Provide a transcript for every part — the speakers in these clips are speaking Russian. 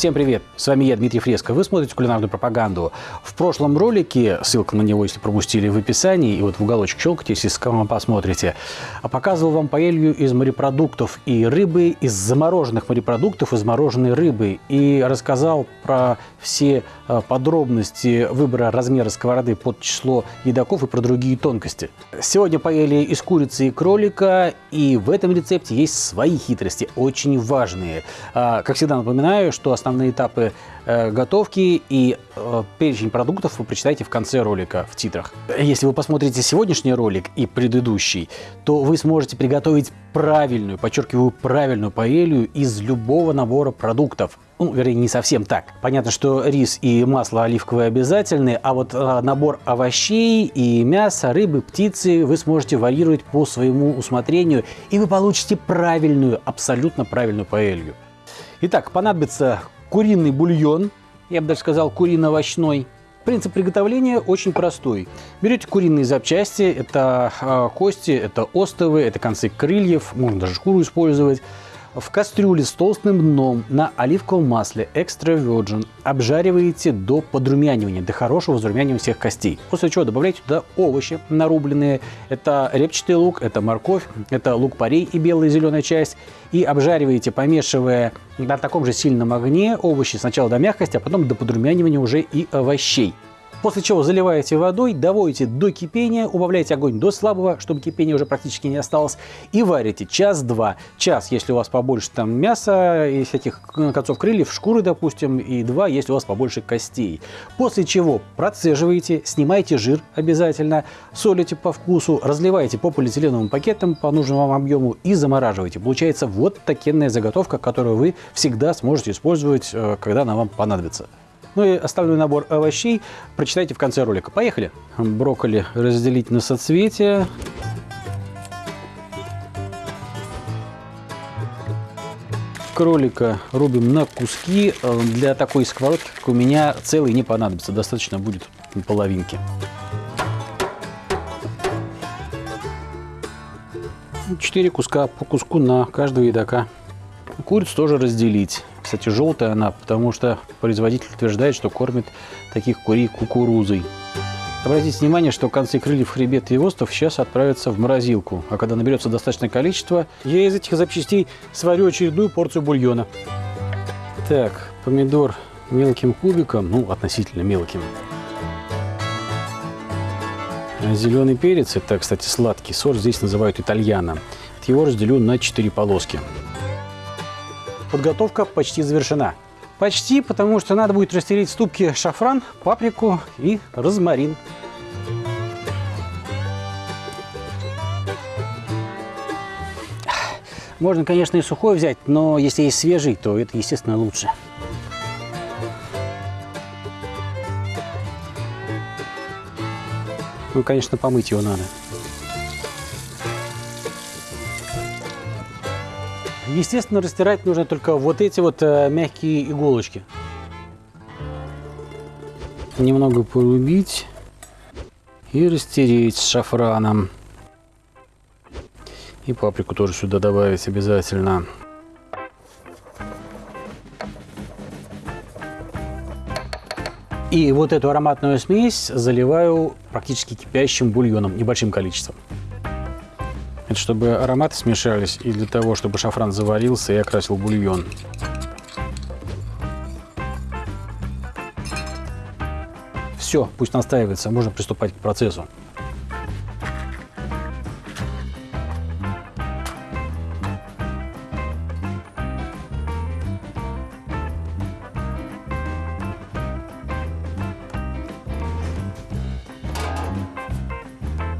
Всем привет! С вами я, Дмитрий Фреско. Вы смотрите кулинарную пропаганду. В прошлом ролике, ссылка на него, если пропустили, в описании, и вот в уголочек щелкайте, если посмотрите, показывал вам паэлью из морепродуктов и рыбы, из замороженных морепродуктов, из мороженой рыбы. И рассказал про все э, подробности выбора размера сковороды под число едоков и про другие тонкости. Сегодня паэлья из курицы и кролика, и в этом рецепте есть свои хитрости, очень важные. А, как всегда напоминаю, что основная основные этапы э, готовки и э, перечень продуктов вы прочитаете в конце ролика в титрах. Если вы посмотрите сегодняшний ролик и предыдущий, то вы сможете приготовить правильную, подчеркиваю, правильную паэлью из любого набора продуктов. Ну, вернее, не совсем так. Понятно, что рис и масло оливковое обязательны, а вот э, набор овощей и мяса, рыбы, птицы вы сможете варьировать по своему усмотрению, и вы получите правильную, абсолютно правильную паэлью. Итак, понадобится куриный бульон, я бы даже сказал курино-овощной. Принцип приготовления очень простой. Берете куриные запчасти, это э, кости, это остовы, это концы крыльев, можно даже шкуру использовать в кастрюле с толстым дном на оливковом масле Extra Virgin обжариваете до подрумянивания, до хорошего зарумянивания всех костей. После чего добавляете туда овощи нарубленные. Это репчатый лук, это морковь, это лук-порей и белая и зеленая часть. И обжариваете, помешивая на таком же сильном огне овощи сначала до мягкости, а потом до подрумянивания уже и овощей. После чего заливаете водой, доводите до кипения, убавляете огонь до слабого, чтобы кипения уже практически не осталось, и варите час-два. Час, если у вас побольше там мяса и всяких концов крыльев, шкуры, допустим, и два, если у вас побольше костей. После чего процеживаете, снимаете жир обязательно, солите по вкусу, разливаете по полиэтиленовым пакетам по нужному вам объему и замораживаете. Получается вот такенная заготовка, которую вы всегда сможете использовать, э, когда она вам понадобится. Ну и остальной набор овощей прочитайте в конце ролика. Поехали! Брокколи разделить на соцветия. Кролика рубим на куски. Для такой сковородки, как у меня, целый не понадобится. Достаточно будет половинки. Четыре куска по куску на каждого едока. Курицу тоже разделить. Кстати, желтая она, потому что производитель утверждает, что кормит таких курей кукурузой. Обратите внимание, что концы крыльев, хребет и остов сейчас отправятся в морозилку. А когда наберется достаточное количество, я из этих запчастей сварю очередную порцию бульона. Так, помидор мелким кубиком, ну, относительно мелким. Зеленый перец, это, кстати, сладкий сорт, здесь называют итальяно. Его разделю на 4 полоски подготовка почти завершена. Почти, потому что надо будет растереть в ступке шафран, паприку и розмарин. Можно, конечно, и сухой взять, но если есть свежий, то это, естественно, лучше. Ну, конечно, помыть его надо. Естественно, растирать нужно только вот эти вот э, мягкие иголочки. Немного порубить и растереть с шафраном. И паприку тоже сюда добавить обязательно. И вот эту ароматную смесь заливаю практически кипящим бульоном, небольшим количеством. Это чтобы ароматы смешались и для того, чтобы шафран заварился и окрасил бульон. Все, пусть настаивается, можно приступать к процессу.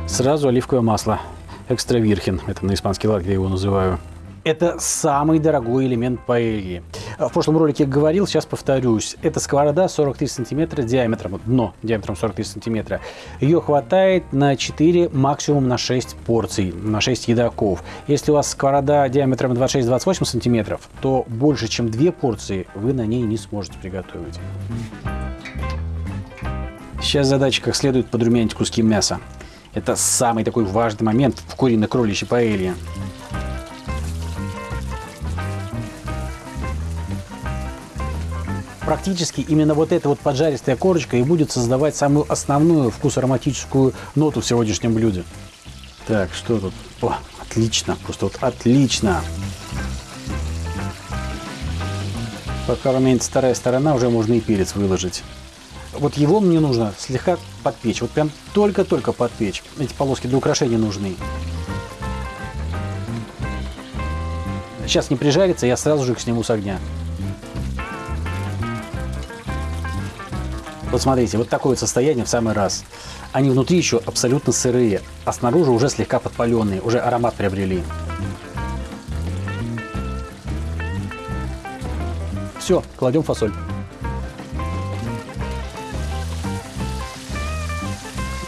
Сразу оливковое масло экстравирхен. Это на испанский лад я его называю. Это самый дорогой элемент паэльи. В прошлом ролике говорил, сейчас повторюсь. Это сковорода 43 сантиметра диаметром, дно диаметром 43 сантиметра. Ее хватает на 4, максимум на 6 порций, на 6 едоков. Если у вас сковорода диаметром 26-28 сантиметров, то больше, чем 2 порции вы на ней не сможете приготовить. Сейчас задача как следует подрумянить куски мяса. Это самый такой важный момент в курино-кроличьей паэлье. практически именно вот эта вот поджаристая корочка и будет создавать самую основную вкус-ароматическую ноту в сегодняшнем блюде. Так, что тут? О, отлично, просто вот отлично. Пока румянится вторая сторона, уже можно и перец выложить. Вот его мне нужно слегка подпечь. Вот прям только-только подпечь. Эти полоски для украшения нужны. Сейчас не прижарится, я сразу же их сниму с огня. Вот смотрите, вот такое вот состояние в самый раз. Они внутри еще абсолютно сырые, а снаружи уже слегка подпаленные, уже аромат приобрели. Все, кладем фасоль.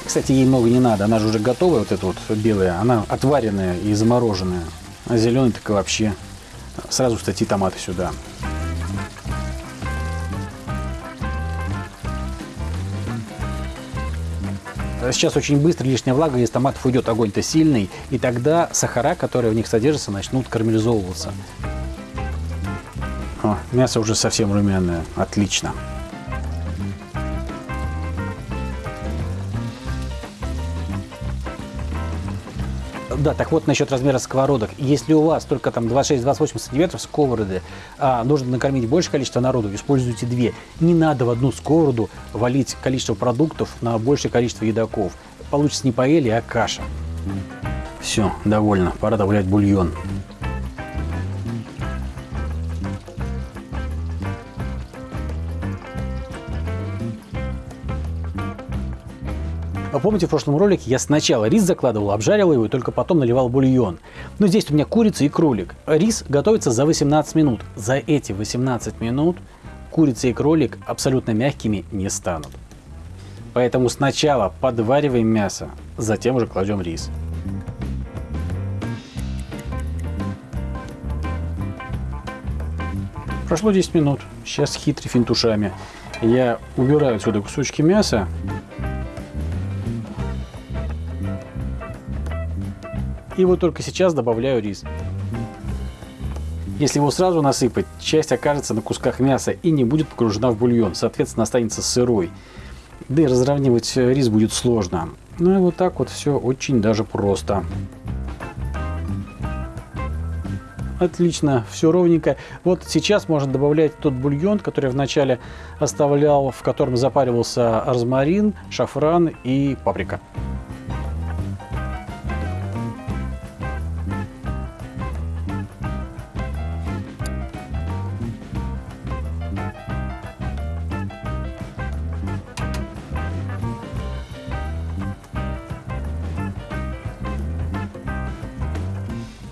Кстати, ей много не надо, она же уже готовая, вот эта вот белая, она отваренная и замороженная. А зеленый так и вообще. Сразу, кстати, томаты сюда. Сейчас очень быстро лишняя влага из томатов уйдет, огонь-то сильный, и тогда сахара, которые в них содержатся, начнут карамелизовываться. О, мясо уже совсем румяное, отлично. Да, так вот насчет размера сковородок. Если у вас только там 26-28 сантиметров сковороды, а нужно накормить большее количество народу, используйте две. Не надо в одну сковороду валить количество продуктов на большее количество едоков. Получится не паэлья, а каша. Все, довольно. Пора добавлять бульон. Помните, в прошлом ролике я сначала рис закладывал, обжаривал его и только потом наливал бульон. Но здесь у меня курица и кролик. Рис готовится за 18 минут. За эти 18 минут курица и кролик абсолютно мягкими не станут. Поэтому сначала подвариваем мясо, затем уже кладем рис. Прошло 10 минут. Сейчас хитрый финтушами. Я убираю отсюда кусочки мяса И вот только сейчас добавляю рис. Если его сразу насыпать, часть окажется на кусках мяса и не будет погружена в бульон, соответственно останется сырой. Да и разравнивать рис будет сложно. Ну и вот так вот все очень даже просто. Отлично, все ровненько. Вот сейчас можно добавлять тот бульон, который я вначале оставлял, в котором запаривался розмарин, шафран и паприка.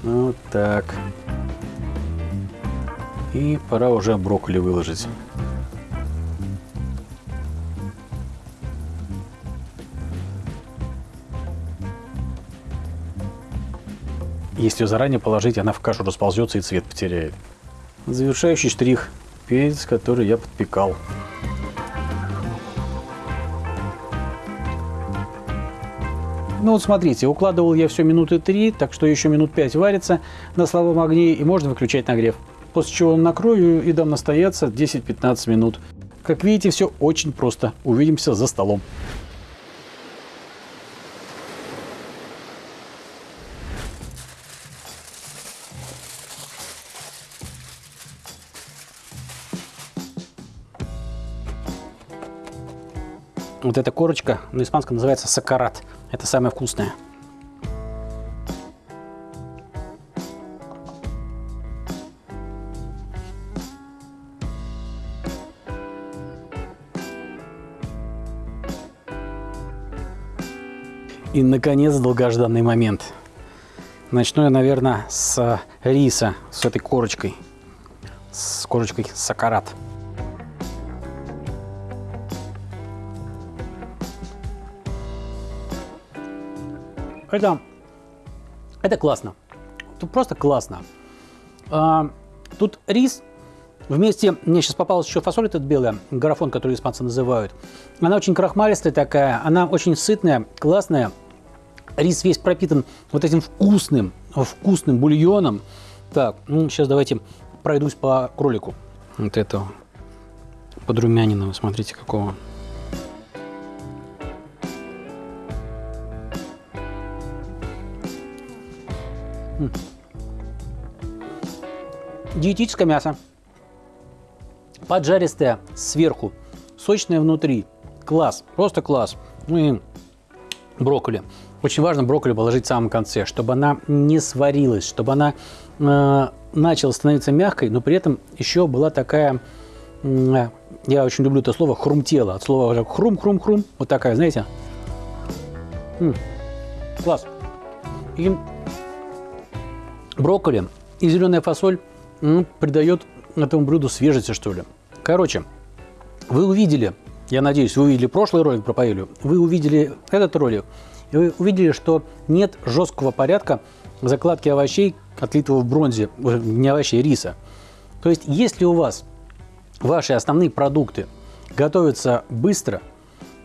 Вот так. И пора уже брокколи выложить. Если ее заранее положить, она в кашу расползется и цвет потеряет. Завершающий штрих – перец, который я подпекал. Ну вот смотрите, укладывал я все минуты 3, так что еще минут 5 варится на слабом огне и можно выключать нагрев. После чего накрою и дам настояться 10-15 минут. Как видите, все очень просто. Увидимся за столом. Вот эта корочка на испанском называется сакарат. Это самое вкусное. И, наконец, долгожданный момент. Начну я, наверное, с риса, с этой корочкой, с корочкой сакарат. Это, это классно. Тут просто классно. А, тут рис вместе, мне сейчас попалась еще фасоль этот белая, гарафон, который испанцы называют. Она очень крахмалистая такая, она очень сытная, классная. Рис весь пропитан вот этим вкусным, вкусным бульоном. Так, ну сейчас давайте пройдусь по кролику. Вот это подрумяненного, смотрите, какого. Диетическое мясо. Поджаристое сверху, сочное внутри. Класс, просто класс. Ну и брокколи. Очень важно брокколи положить в самом конце, чтобы она не сварилась, чтобы она э, начала становиться мягкой, но при этом еще была такая, э, я очень люблю это слово, хрумтела. От слова хрум-хрум-хрум. Вот такая, знаете. М -м, класс. И брокколи и зеленая фасоль придает этому блюду свежести, что ли. Короче, вы увидели, я надеюсь, вы увидели прошлый ролик про паэлью, вы увидели этот ролик, и вы увидели, что нет жесткого порядка закладки овощей, отлитого в бронзе, э, не овощей, риса. То есть, если у вас ваши основные продукты готовятся быстро,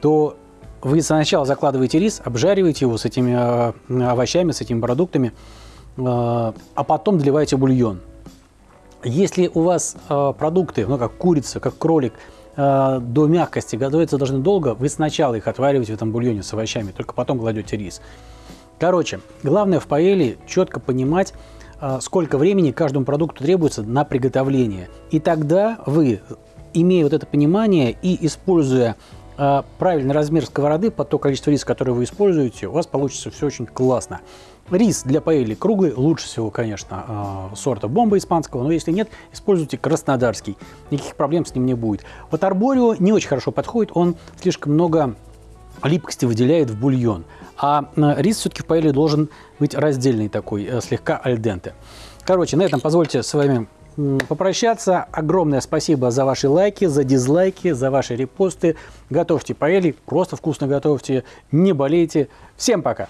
то вы сначала закладываете рис, обжариваете его с этими э, овощами, с этими продуктами, а потом доливаете бульон. Если у вас продукты, ну как курица, как кролик, до мягкости готовятся должны долго, вы сначала их отвариваете в этом бульоне с овощами, только потом кладете рис. Короче, главное в паэле четко понимать, а, сколько времени каждому продукту требуется на приготовление. И тогда вы, имея вот это понимание и используя а, правильный размер сковороды под то количество риса, которое вы используете, у вас получится все очень классно. Рис для паэли круглый, лучше всего, конечно, а, сорта бомба испанского, но если нет, используйте краснодарский. Никаких проблем с ним не будет. Вот арборио не очень хорошо подходит, он слишком много липкости выделяет в бульон. А рис все-таки в паэле должен быть раздельный такой, э, слегка альденте. Короче, на этом позвольте с вами попрощаться. Огромное спасибо за ваши лайки, за дизлайки, за ваши репосты. Готовьте паэли, просто вкусно готовьте, не болейте. Всем пока!